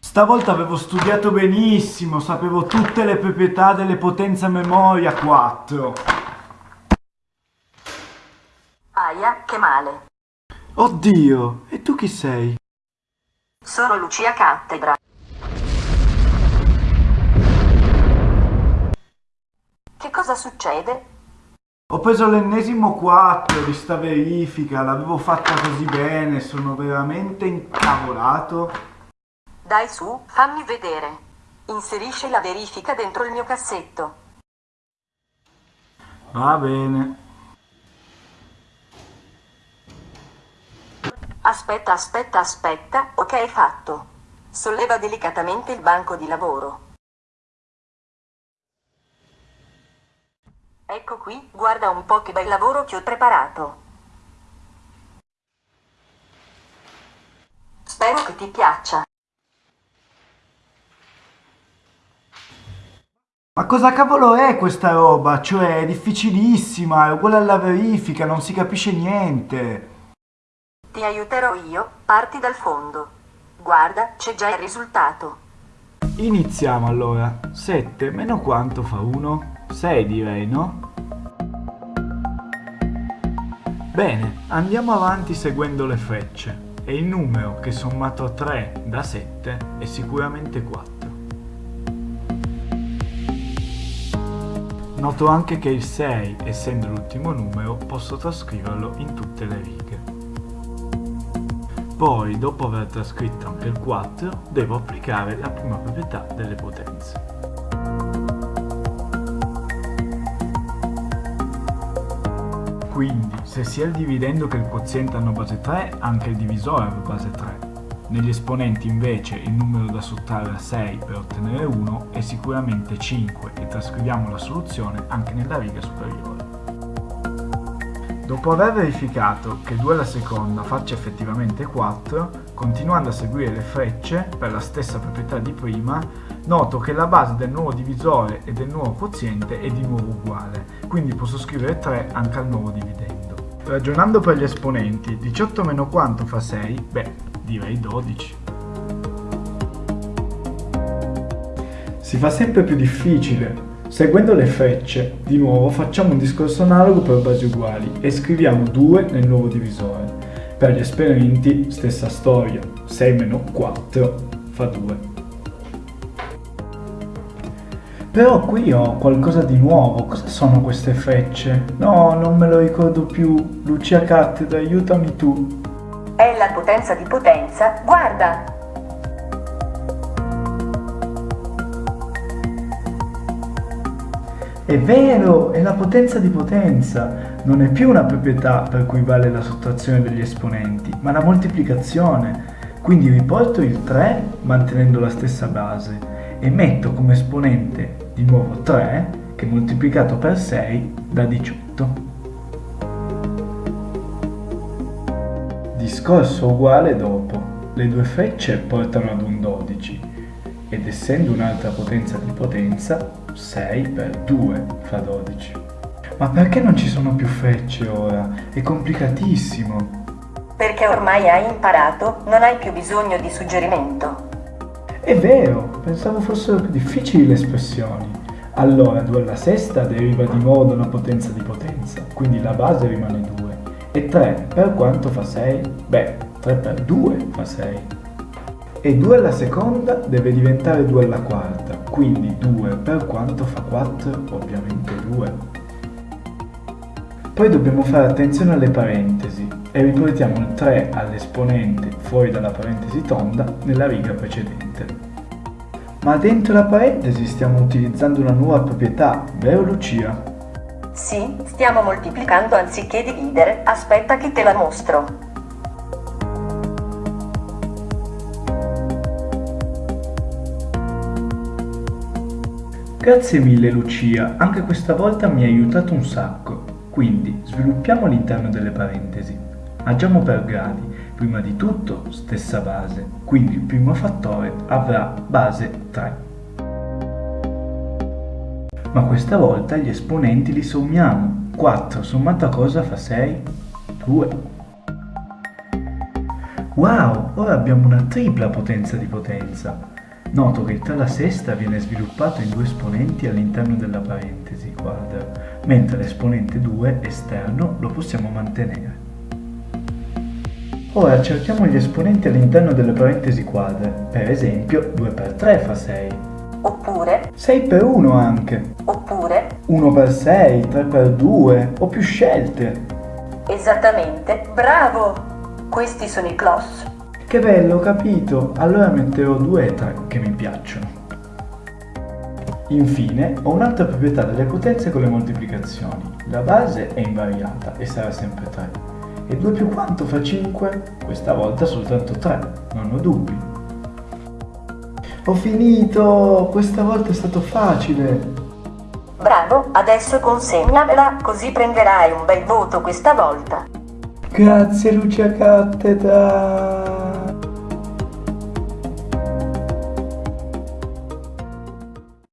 Stavolta avevo studiato benissimo, sapevo tutte le proprietà delle potenze a memoria 4. Aia, che male. Oddio, e tu chi sei? Sono Lucia Cattedra. Che cosa succede? Ho preso l'ennesimo 4 di sta verifica, l'avevo fatta così bene, sono veramente incavolato. Dai su, fammi vedere. Inserisci la verifica dentro il mio cassetto. Va bene. Aspetta, aspetta, aspetta. Ok, fatto. Solleva delicatamente il banco di lavoro. Ecco qui, guarda un po' che bel lavoro che ho preparato. Spero che ti piaccia. Ma cosa cavolo è questa roba? Cioè, è difficilissima, è uguale alla verifica, non si capisce niente. Ti aiuterò io, parti dal fondo. Guarda, c'è già il risultato. Iniziamo allora. 7 meno quanto fa 1? 6 direi, no? Bene, andiamo avanti seguendo le frecce. E il numero che sommato a 3 da 7 è sicuramente 4. Noto anche che il 6, essendo l'ultimo numero, posso trascriverlo in tutte le righe. Poi, dopo aver trascritto anche il 4, devo applicare la prima proprietà delle potenze. Quindi, se sia il dividendo che il quoziente hanno base 3, anche il divisore ha base 3. Negli esponenti invece il numero da sottrarre a 6 per ottenere 1 è sicuramente 5 e trascriviamo la soluzione anche nella riga superiore. Dopo aver verificato che 2 alla seconda faccia effettivamente 4, continuando a seguire le frecce per la stessa proprietà di prima, noto che la base del nuovo divisore e del nuovo quoziente è di nuovo uguale, quindi posso scrivere 3 anche al nuovo dividendo. Ragionando per gli esponenti, 18 meno quanto fa 6? Beh, direi 12. Si fa sempre più difficile. Seguendo le frecce, di nuovo facciamo un discorso analogo per basi uguali e scriviamo 2 nel nuovo divisore. Per gli esperimenti, stessa storia, 6 meno 4 fa 2. Però qui ho qualcosa di nuovo, cosa sono queste frecce? No, non me lo ricordo più. Lucia Cattedra, aiutami tu. È la potenza di potenza, guarda! È vero, è la potenza di potenza. Non è più una proprietà per cui vale la sottrazione degli esponenti, ma la moltiplicazione. Quindi riporto il 3 mantenendo la stessa base e metto come esponente di nuovo 3 che moltiplicato per 6 dà 18. Discorso uguale dopo. Le due frecce portano ad un 12 ed essendo un'altra potenza di potenza, 6 per 2 fa 12. Ma perché non ci sono più frecce ora? È complicatissimo. Perché ormai hai imparato, non hai più bisogno di suggerimento. È vero, pensavo fossero più difficili le espressioni. Allora 2 alla sesta deriva di nuovo da una potenza di potenza, quindi la base rimane 2. E 3 per quanto fa 6? Beh, 3 per 2 fa 6. E 2 alla seconda deve diventare 2 alla quarta, quindi 2 per quanto fa 4? Ovviamente 2. Poi dobbiamo fare attenzione alle parentesi e riportiamo il 3 all'esponente fuori dalla parentesi tonda nella riga precedente. Ma dentro la parentesi stiamo utilizzando una nuova proprietà, vero Lucia? Sì, stiamo moltiplicando anziché dividere, aspetta che te la mostro. Grazie mille Lucia, anche questa volta mi hai aiutato un sacco. Quindi, sviluppiamo all'interno delle parentesi. Agiamo per gradi. Prima di tutto stessa base, quindi il primo fattore avrà base 3. Ma questa volta gli esponenti li sommiamo. 4 sommato a cosa fa 6? 2. Wow, ora abbiamo una tripla potenza di potenza. Noto che il 3 alla sesta viene sviluppato in due esponenti all'interno della parentesi quadra, mentre l'esponente 2 esterno lo possiamo mantenere. Ora cerchiamo gli esponenti all'interno delle parentesi quadre, per esempio 2 per 3 fa 6. Oppure, 6 per 1 anche, oppure, 1 per 6, 3 per 2 o più scelte. esattamente, bravo! Questi sono i clos. Che bello, ho capito. Allora metterò 2 e 3 che mi piacciono. Infine, ho un'altra proprietà delle potenze con le moltiplicazioni. La base è invariata e sarà sempre 3. E 2 più quanto fa 5? Questa volta soltanto 3, non ho dubbi. Ho finito! Questa volta è stato facile! Bravo, adesso consegnamela così prenderai un bel voto questa volta. Grazie Lucia Cattedra!